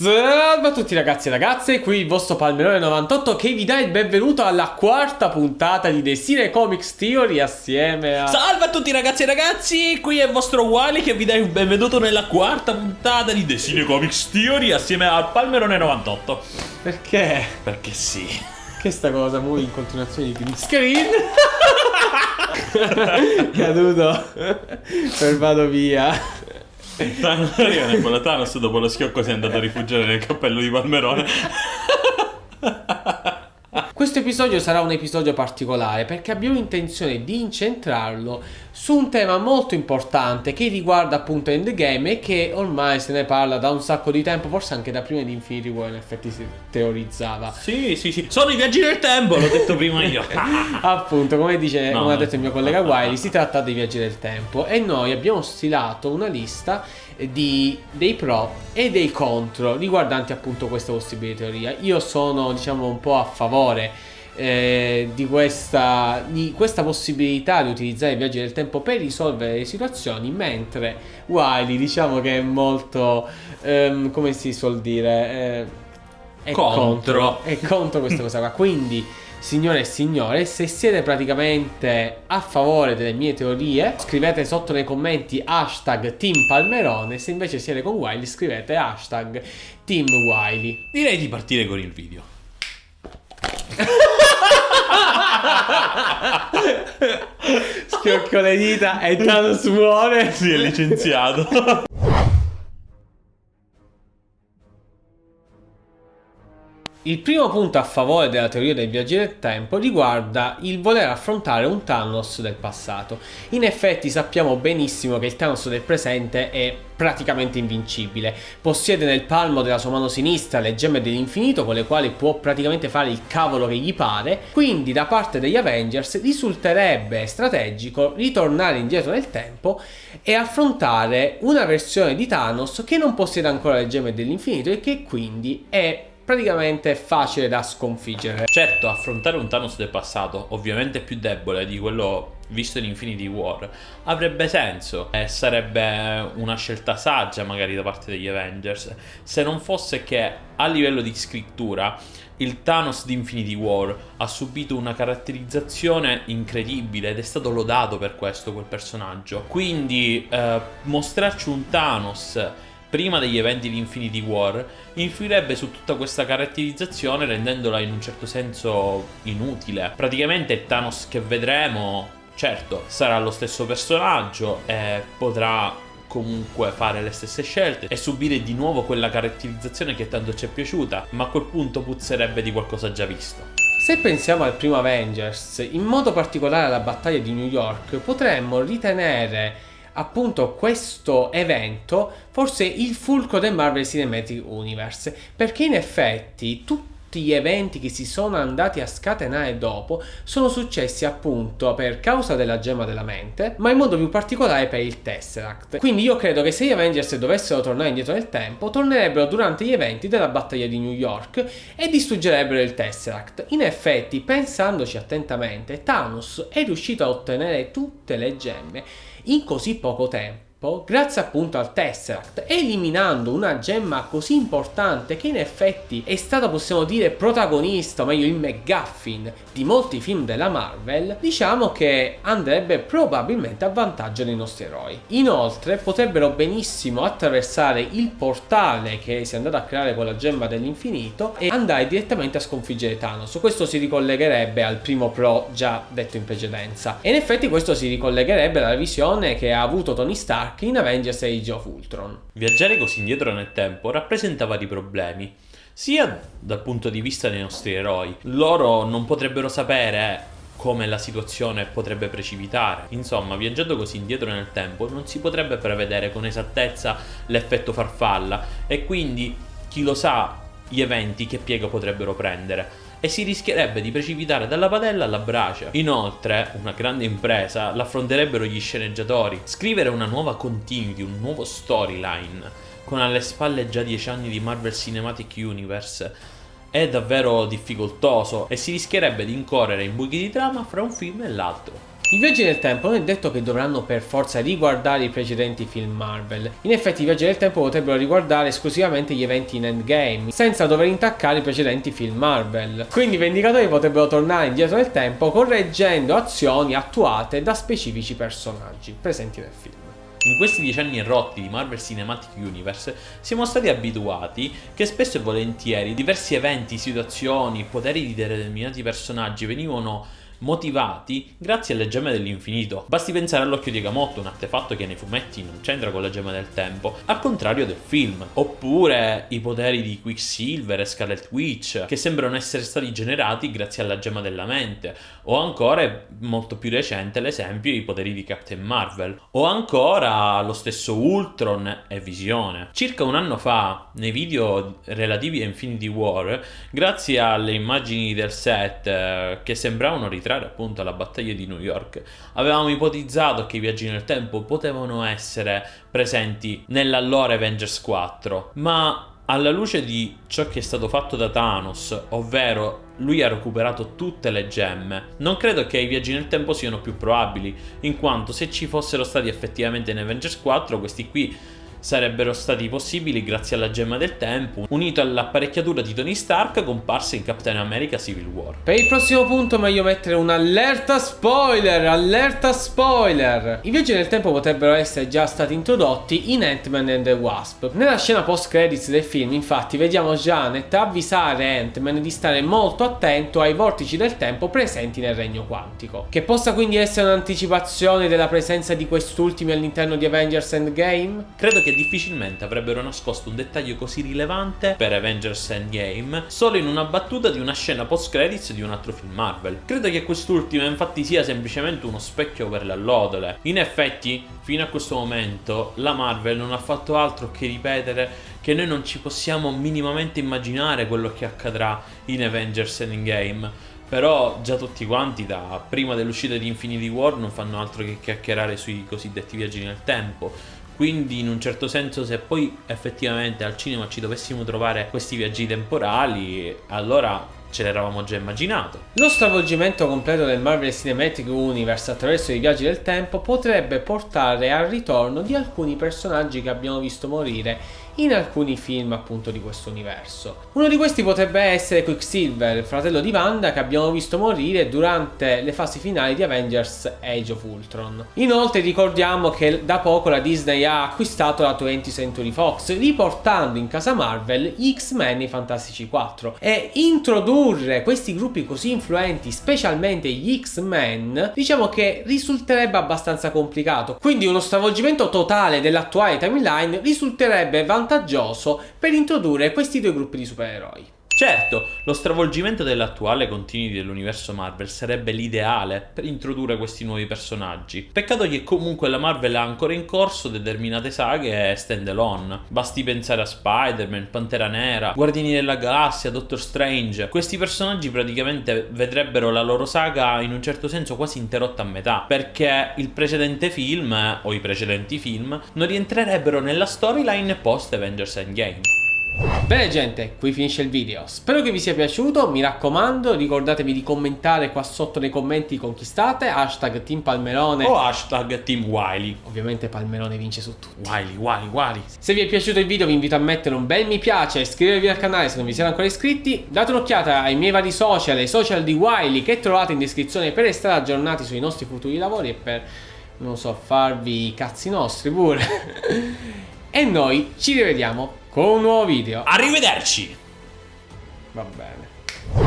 Salve a tutti ragazzi e ragazze, qui il vostro Palmerone 98 che vi dà il benvenuto alla quarta puntata di Desire Comics Theory assieme a... Salve a tutti ragazzi e ragazzi, qui è il vostro Wally che vi dà il benvenuto nella quarta puntata di Desire Comics Theory assieme al Palmerone 98 Perché? Perché sì. Che sta cosa, muy in continuazione di green screen? Caduto. Per vado via Thanos arriva con Thanos dopo lo schiocco si è andato a rifugiare nel cappello di Palmerone. Questo episodio sarà un episodio particolare perché abbiamo intenzione di incentrarlo su un tema molto importante che riguarda appunto Endgame e che ormai se ne parla da un sacco di tempo, forse anche da prima di Infinity War in effetti si teorizzava. Sì, sì, sì, sono i viaggi del tempo, l'ho detto prima io. appunto, come, dice, No, come ha detto il mio collega Wiley, si tratta dei viaggi del tempo e noi abbiamo stilato una lista di, dei pro e dei contro riguardanti appunto questa possibile teoria. Io sono diciamo un po' a favore eh, di, questa, di questa possibilità di utilizzare i viaggi del tempo per risolvere le situazioni, mentre Wiley diciamo che è molto, ehm, come si suol dire, eh, è Contro. è contro questa cosa qua. Quindi, signore e signore, se siete praticamente a favore delle mie teorie, scrivete sotto nei commenti hashtag Team Palmerone. Se invece siete con Wiley, scrivete hashtag Team Wiley. Direi di partire con il video. Schiocco le dita e Thanos muore. Si è licenziato. Il primo punto a favore della teoria dei viaggi del tempo riguarda il voler affrontare un Thanos del passato. In effetti sappiamo benissimo che il Thanos del presente è praticamente invincibile. Possiede nel palmo della sua mano sinistra le gemme dell'infinito con le quali può praticamente fare il cavolo che gli pare. Quindi da parte degli Avengers risulterebbe strategico ritornare indietro nel tempo e affrontare una versione di Thanos che non possiede ancora le gemme dell'infinito e che quindi è praticamente facile da sconfiggere. Certo, affrontare un Thanos del passato, ovviamente più debole di quello visto in Infinity War, avrebbe senso e sarebbe una scelta saggia magari da parte degli Avengers, se non fosse che a livello di scrittura il Thanos di Infinity War ha subito una caratterizzazione incredibile ed è stato lodato per questo quel personaggio. Quindi eh, mostrarci un Thanos prima degli eventi di Infinity War influirebbe su tutta questa caratterizzazione rendendola in un certo senso inutile. Praticamente Thanos che vedremo, certo, sarà lo stesso personaggio e potrà comunque fare le stesse scelte e subire di nuovo quella caratterizzazione che tanto ci è piaciuta, ma a quel punto puzzerebbe di qualcosa già visto. Se pensiamo al primo Avengers, in modo particolare alla battaglia di New York, potremmo ritenere appunto questo evento forse il fulcro del Marvel Cinematic Universe, perché in effetti tutti gli eventi che si sono andati a scatenare dopo sono successi appunto per causa della gemma della mente, ma in modo più particolare per il Tesseract. Quindi io credo che se gli Avengers dovessero tornare indietro nel tempo, tornerebbero durante gli eventi della battaglia di New York e distruggerebbero il Tesseract. In effetti, pensandoci attentamente, Thanos è riuscito a ottenere tutte le gemme in così poco tempo grazie appunto al Tesseract, eliminando una gemma così importante che in effetti è stata, possiamo dire, protagonista, o meglio il McGuffin di molti film della Marvel, diciamo che andrebbe probabilmente a vantaggio dei nostri eroi. Inoltre potrebbero benissimo attraversare il portale che si è andato a creare con la gemma dell'infinito e andare direttamente a sconfiggere Thanos. Questo si ricollegherebbe al primo pro già detto in precedenza. E in effetti questo si ricollegherebbe alla visione che ha avuto Tony Stark in Avengers Age of Ultron. Viaggiare così indietro nel tempo rappresenta vari problemi, sia dal punto di vista dei nostri eroi. Loro non potrebbero sapere come la situazione potrebbe precipitare. Insomma, viaggiando così indietro nel tempo non si potrebbe prevedere con esattezza l'effetto farfalla e quindi chi lo sa gli eventi che piega potrebbero prendere e si rischierebbe di precipitare dalla padella alla brace. Inoltre, una grande impresa l'affronterebbero gli sceneggiatori. Scrivere una nuova continuity, un nuovo storyline con alle spalle già 10 anni di Marvel Cinematic Universe è davvero difficoltoso e si rischierebbe di incorrere in buchi di trama fra un film e l'altro. I viaggi nel tempo non è detto che dovranno per forza riguardare i precedenti film Marvel. In effetti i viaggi nel tempo potrebbero riguardare esclusivamente gli eventi in Endgame, senza dover intaccare i precedenti film Marvel. Quindi i Vendicatori potrebbero tornare indietro nel tempo correggendo azioni attuate da specifici personaggi presenti nel film. In questi dieci anni rotti di Marvel Cinematic Universe siamo stati abituati che spesso e volentieri diversi eventi, situazioni, poteri di determinati personaggi venivano motivati grazie alle gemme dell'infinito. Basti pensare all'occhio di Agamotto, un artefatto che nei fumetti non c'entra con la gemma del tempo, al contrario del film. Oppure i poteri di Quicksilver e Scarlet Witch, che sembrano essere stati generati grazie alla gemma della mente. O ancora, molto più recente, l'esempio, i poteri di Captain Marvel. O ancora lo stesso Ultron e Visione. Circa un anno fa, nei video relativi a Infinity War, grazie alle immagini del set eh, che sembravano ritrattare rientrare appunto alla battaglia di New York, avevamo ipotizzato che i viaggi nel tempo potevano essere presenti nell'allora Avengers 4, ma alla luce di ciò che è stato fatto da Thanos, ovvero lui ha recuperato tutte le gemme, non credo che i viaggi nel tempo siano più probabili, in quanto se ci fossero stati effettivamente in Avengers 4, questi qui sarebbero stati possibili grazie alla gemma del tempo, unito all'apparecchiatura di Tony Stark comparsa in Captain America Civil War. Per il prossimo punto meglio mettere un'allerta spoiler, allerta spoiler! I viaggi nel tempo potrebbero essere già stati introdotti in Ant-Man and the Wasp. Nella scena post-credits del film, infatti, vediamo Janet avvisare Ant-Man di stare molto attento ai vortici del tempo presenti nel regno quantico. Che possa quindi essere un'anticipazione della presenza di quest'ultimi all'interno di Avengers Endgame? Credo che che difficilmente avrebbero nascosto un dettaglio così rilevante per Avengers Endgame solo in una battuta di una scena post credits di un altro film Marvel. Credo che quest'ultima infatti sia semplicemente uno specchio per le allodole. In effetti, fino a questo momento, la Marvel non ha fatto altro che ripetere che noi non ci possiamo minimamente immaginare quello che accadrà in Avengers Endgame. Però già tutti quanti da prima dell'uscita di Infinity War non fanno altro che chiacchierare sui cosiddetti viaggi nel tempo quindi in un certo senso se poi effettivamente al cinema ci dovessimo trovare questi viaggi temporali, allora ce l'eravamo già immaginato. Lo stravolgimento completo del Marvel Cinematic Universe attraverso i viaggi del tempo potrebbe portare al ritorno di alcuni personaggi che abbiamo visto morire in alcuni film appunto di questo universo. Uno di questi potrebbe essere Quicksilver, il fratello di Wanda che abbiamo visto morire durante le fasi finali di Avengers Age of Ultron. Inoltre ricordiamo che da poco la Disney ha acquistato la 20th Century Fox riportando in casa Marvel gli X-Men e i Fantastici 4 e introdurre questi gruppi così influenti, specialmente gli X-Men, diciamo che risulterebbe abbastanza complicato. Quindi uno stravolgimento totale dell'attuale timeline risulterebbe vantaggioso vantaggioso per introdurre questi due gruppi di supereroi. Certo, lo stravolgimento dell'attuale continuity dell'universo Marvel sarebbe l'ideale per introdurre questi nuovi personaggi. Peccato che comunque la Marvel ha ancora in corso determinate saghe stand alone. Basti pensare a Spider-Man, Pantera Nera, Guardiani della Galassia, Doctor Strange. Questi personaggi praticamente vedrebbero la loro saga in un certo senso quasi interrotta a metà, perché il precedente film, o i precedenti film, non rientrerebbero nella storyline post Avengers Endgame. Bene gente, qui finisce il video. Spero che vi sia piaciuto, mi raccomando ricordatevi di commentare qua sotto nei commenti con chi state, hashtag Team Palmerone o hashtag Team Wiley. Ovviamente Palmerone vince su tutti. Wiley, Wiley, Wiley. Se vi è piaciuto il video vi invito a mettere un bel mi piace, iscrivervi al canale se non vi siete ancora iscritti, date un'occhiata ai miei vari social, ai social di Wiley che trovate in descrizione per restare aggiornati sui nostri futuri lavori e per, non so, farvi i cazzi nostri pure. e noi ci rivediamo con un nuovo video. Arrivederci! Va bene.